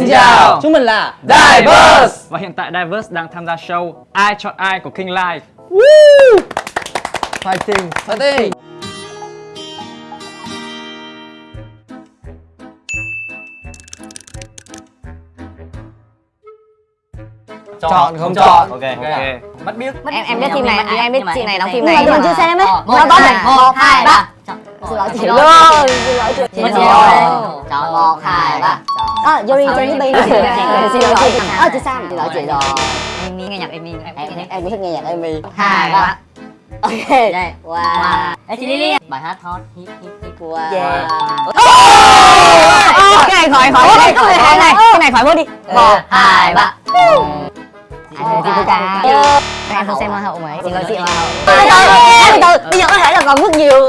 Xin chào. Chúng mình là Diverse. Và hiện tại Diverse đang tham gia show Ai chọn ai của King Live Fighting. Fighting. Chọn không chọn. Ok. Ok. Bắt biết. Em em biết phim này em biết phim này đóng phim Nhưng này mà nhưng mà chưa xem ấy Một, một hai ba. Xin lỗi chị lỗi. Xin lỗi. chị. Chọn một hai ba À, Yuri trên cái Xin lỗi. Chị Ờ chị Sam Xin lỗi chị rồi em nghe nhạc em em Em em thích nghe nhạc Amy. Hai ba Ok. Đây Wow. Ê chị Lily bài hát hot hit hit hit. Wow. Yeah. cái này khỏi khỏi khỏi cái này cái này. Khỏi vô đi. Một hai ba. Anh chị cô ca. Em không xem hoa hậu mấy xin lỗi chị hoa hậu. Từ từ bây giờ có thể là còn rất nhiều.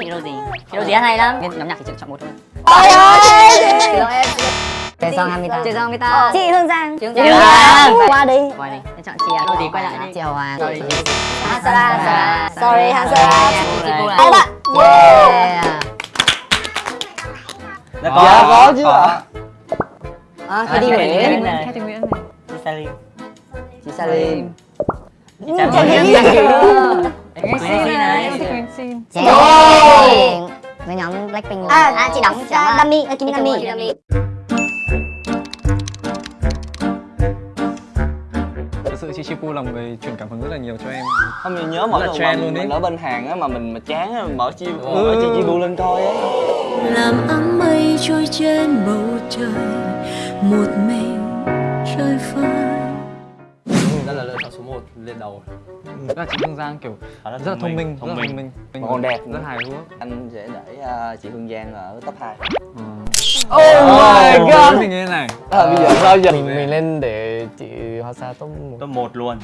Chị đâu gì? Chị đâu gì hay lắm? Nhóm nhạc thì chọn một thôi. Ôi ơi! em Chị Song Hamita Chị Song Hamita Chị Hương Giang. Chị Hương Chị Giang. Qua đi. Quay đi, em chọn chị à? Đâu gì quay lại đi. Chị Hoàng Sorry Hansara Sorry Hansara Chị lại bạn Yeah. Dạ Dạ có chứ ạ. À, Khady Nguyễn. Khady Nguyễn này Chị Salim Chị Salim Chào Chào chị. chị Nguyễn này Nguyễn Xin. Chị Với nhóm Blackpink À, à chị đóng chị à, Kim Dami Chị Chipu là một người truyền cảm hứng rất là nhiều cho em. Không mình nhớ mỗi Rất lần mà luôn mình ở bên hàng á mà mình mà chán á mình mở chi mở chi chi bu lên coi á. Làm áng mây trôi trên bầu trời một mình trời phơi Đó là lựa chọn số 1 lên đầu. Rất là chị Hương Giang kiểu rất là thông minh, rất là thông minh. Mà còn đẹp Rất nữa. hài hước. Anh sẽ để à, chị Hương Giang ở top 2 Oh my god! Mình như thế này. À, bây giờ sao giờ? Mình mình lên để chị Hoa Sa top 1 Top 1 luôn.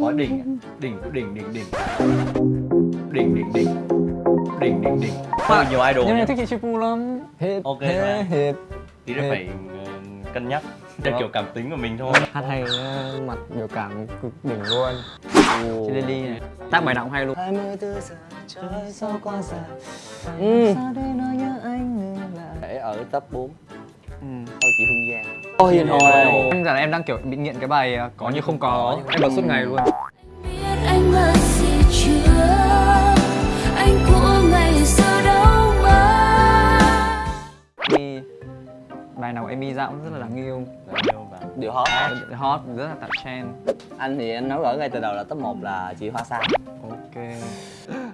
Có đỉnh Đỉnh đỉnh đỉnh đỉnh. Đỉnh đỉnh đỉnh. Đỉnh đỉnh đỉnh. Không được nhiều idol Nhưng em thích chị Chipu lắm. Hit, Ok hit, mà. hit Tí nữa phải ờ, cân nhắc. Theo kiểu cảm tính của mình thôi. Hát hay ờ, mặt biểu cảm cực đỉnh luôn. Chị Lily này Tác bài nào cũng hay luôn. 24 giờ trời sao qua xa ừ. để ở top 4 Ừ. thôi chị Hương Giang. Ôi hiền hồi Em rằng là em đang kiểu bị nghiện cái bài ờ, Có như không có. Em bật suốt ngày luôn. Biết anh mất gì chưa? Anh của ngày xưa đâu mà. Amy Bài nào của Amy ra cũng rất là đáng yêu. Điều hot. Hot, rất là tạo trend. Anh thì anh nói rõ ngay từ đầu là top 1 là chị Hoa Sa. Ok.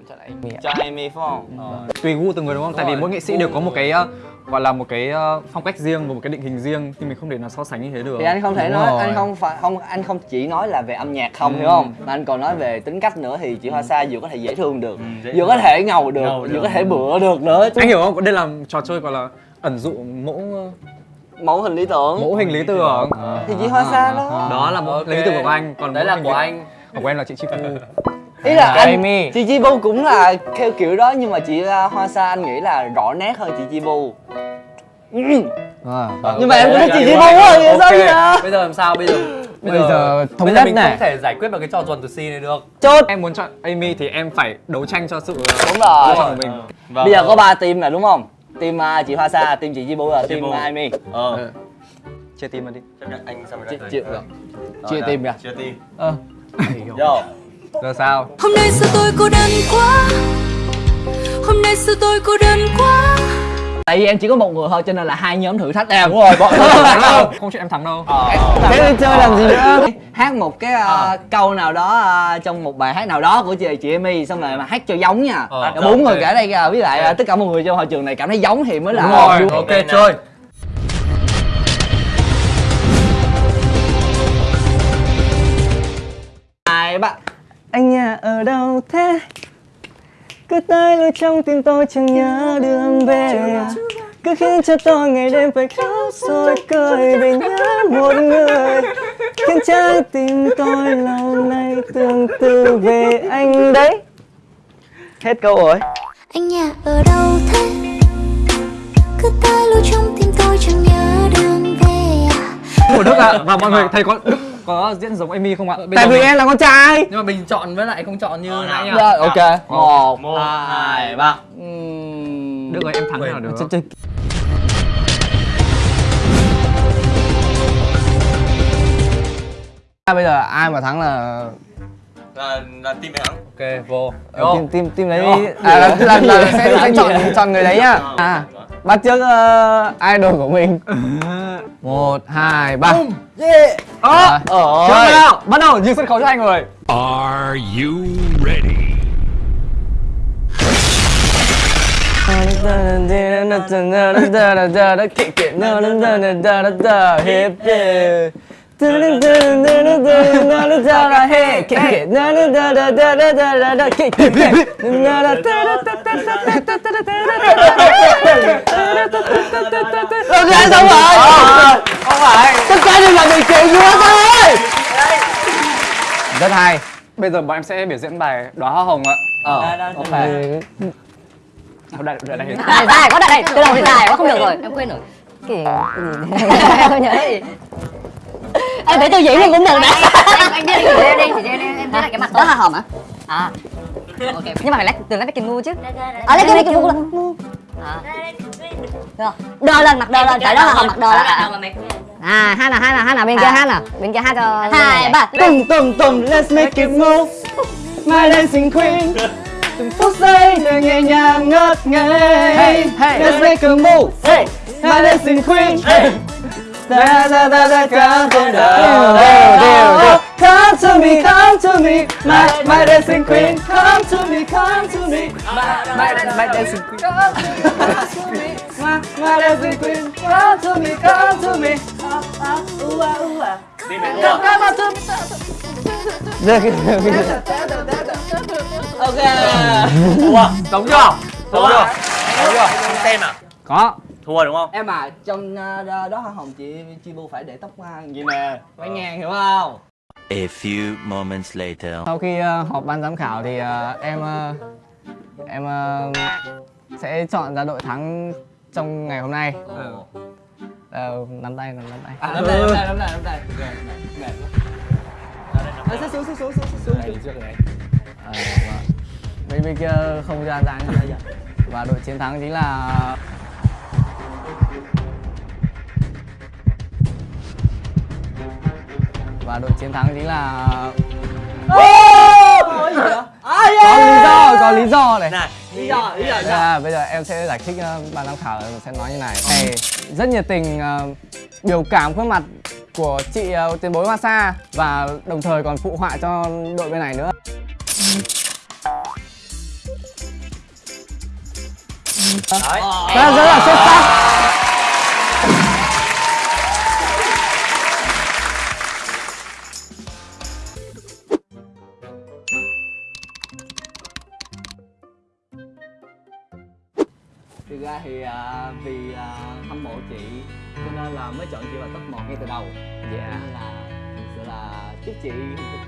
Cho Amy cho Amy phải không? Ờ, Tùy gu từng người đúng không? Tại vì mỗi nghệ sĩ đều có một cái ờ, gọi là một cái ờ, phong cách riêng và một cái định hình riêng thì mình không thể nào so sánh như thế được. thì anh không thể Đúng nói rồi. anh không phải không anh không chỉ nói là về âm nhạc không Ừ. hiểu không mà anh còn nói về tính cách nữa thì chị Hoa Sa vừa có thể dễ thương được Ừ, dễ vừa có thể ngầu được Ngầu vừa được. có thể bựa được nữa Anh hiểu không? Đây là trò chơi gọi là ẩn dụ mẫu mẫu hình lý tưởng mẫu hình lý tưởng. thì chị Hoa Sa đó Đó là mẫu Ok. lý tưởng của anh, còn Đấy là của anh Của em là chị Chipu. Ý là anh Amy. Chị Chi Bu cũng là theo kiểu đó nhưng mà chị uh, Hoa Sa anh nghĩ là rõ nét hơn chị Chi Bu à, nhưng mà em cũng thích chị Chi Bu quá vậy sao giờ Bây giờ làm sao bây giờ? Bây giờ thống nhất giờ mình này. không thể giải quyết bằng cái trò tuần từ C này được. Chốt. Em muốn chọn Amy thì em phải đấu tranh cho sự ờ, đúng rồi. lựa chọn của mình. Vâng. bây giờ có ba team là đúng không? Team uh, chị Hoa Sa team chị Chi Bu là team uh, Amy. Ờ. Chia tim vào đi. Anh xong Chị- rồi chị- Rồi, Chia đây. team kìa. Chia team. Ờ. Yo Giờ sao? hôm nay sao tôi cô đơn quá. Hôm nay sao tôi cô đơn quá. Tại vì em chỉ có một người thôi cho nên là hai nhóm thử thách em. Đúng rồi bọn Không chuyện em thắng đâu. thế đi chơi làm gì nữa? Hát một cái uh, câu nào đó uh, trong một bài hát nào đó của chị chị Amy xong rồi mà hát cho giống nha. Ờ, bốn người cả đây kìa với lại uh, tất cả mọi người trong hội trường này cảm thấy giống thì mới là Đúng rồi. đúng. ok chơi. Hai bạn Anh nhà ở đâu thế? Cứ tới lui trong tim tôi chẳng nhớ đường về. Cứ khiến cho tôi ngày đêm phải khóc rồi cười vì nhớ một người. Khiến trái tim tôi lâu nay tương tư về anh đấy. Hết câu rồi. Anh nhà ở đâu thế? Cứ tới lui trong tim tôi chẳng nhớ đường về à. Của Đức ạ. Và mọi người thấy có Đức có diễn giống Amy không ạ? Ờ, Tại vì em là con trai. Nhưng mà mình chọn với lại không chọn như ờ, nãy nhá. Dạ, ok. 1 2 3. Được rồi, em thắng nào được. Ch à, Bây giờ ai mà thắng là là là team mày thắng. Ok, vô. Ờ, team team team đấy à, là, là, là sẽ, sẽ chọn chọn người đấy nhá. À. bắt trước uh, idol của mình. Một hai ba. Ờ, Rồi. Trước nào, bắt đầu dừng sân khấu cho hai người. Are you ready? Hip hip. Xong rồi Không phải Tất cả đều là bị chịu chúa thôi Rất hay Bây giờ bọn em sẽ biểu diễn bài Đóa hoa hồng ạ Ờ ok Đâu đây, đây, đây. Này dài quá đây đây, từ đầu thì dài quá không được rồi. Em quên rồi. Gì? Không nhớ gì. Em thấy tôi diễn luôn cũng được đấy. Anh đi đi đi đi đi em thấy là cái mặt đó là hòm à? À. Ok. Nhưng mà phải lấy từ lấy cái ngu chứ. À lấy cái ngu là ngu. À. Được. Đờ lên mặt đờ lên, tại đó là hòm mặt đờ lên. À, hai nào hai nào hai nào bên kia hai nào bên kia hai cho hai ba Tùng tùng tùng let's make it move My dancing queen Từng phút giây đời nhẹ nhàng ngất ngây Let's make a move My dancing queen Da da da da come to the Come to me, come to me My, my dancing queen Come to me, come to me My, my, my dancing queen Come to me My, my dancing queen Come to me, come to me Ah, ah, ooh, ah, ooh, ah. Come, come to me. Ok Thua. Giống chưa? Thua chưa? Giống chưa? Xem à? Có Thua đúng không? Em à, trong uh, đó hoa hồng chị chi bu phải để tóc hoa vậy nè Mấy ngàn hiểu không? A few moments later. Sau khi uh, họp ban giám khảo thì uh, em uh, em uh, sẽ chọn ra đội thắng trong ngày hôm nay. Ờ, nắm tay, nắm nắm tay. À, nắm tay, nắm tay, nắm tay, nắm tay. Ờ, xuống, xuống, xuống, xuống, xuống. Ờ, vâng. Bên bên kia không ra dáng như vậy. Và đội chiến thắng chính là và đội chiến thắng chính là có lý do có lý do này. Này, Lý do, lý do Bây giờ, bây giờ em sẽ giải thích uh, ban giám khảo sẽ nói như này. Thầy rất nhiệt tình uh, biểu cảm khuôn mặt của chị uh, tiền bối Hoa Sa và đồng thời còn phụ họa cho đội bên này nữa. Đấy. rất là xuất sắc Thực ra thì à, vì à, hâm mộ chị cho nên là mới chọn chị vào top 1 ngay từ đầu. Dạ. Nên là sự là chúc chị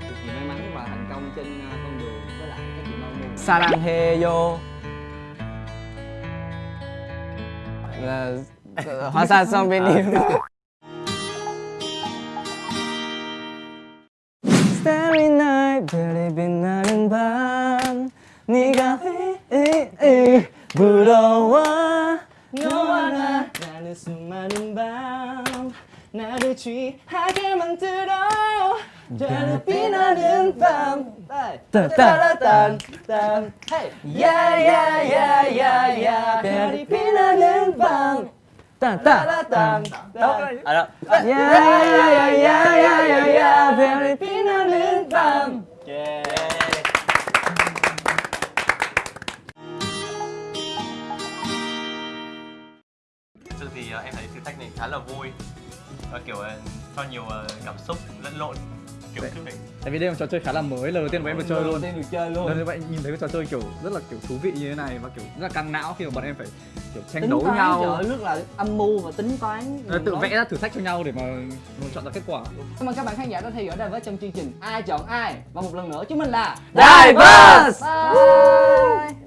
cực kỳ may mắn và thành công trên à, con đường với lại các chị mong muốn. Sarangheyo là Hoa Sa xong bên em. Starry 많은 밤 나를 취하게 만들어. 별이 빛나는 밤. 딴딴딴딴 야야야야야 별이 빛나는 밤. 딴딴딴딴 À đó. 야야야야야야야 cho nhiều ờ, cảm xúc lẫn lộn kiểu cứ phải Tại vì đây là một trò chơi khá là mới, lần đầu tiên bọn em được chơi luôn. Tiên được chơi luôn. Lần đầu nhìn thấy cái trò chơi kiểu rất là kiểu thú vị như thế này và kiểu rất là căng não khi mà bọn em phải kiểu tranh Tính đấu toán, nhau. trời rất là âm mưu và tính toán Rồi tự vẽ ra thử thách cho nhau để mà mà chọn ra kết quả. Cảm ơn các bạn khán giả đã theo dõi Diverse trong chương trình Ai chọn ai? Và một lần nữa chúng mình là Diverse Bye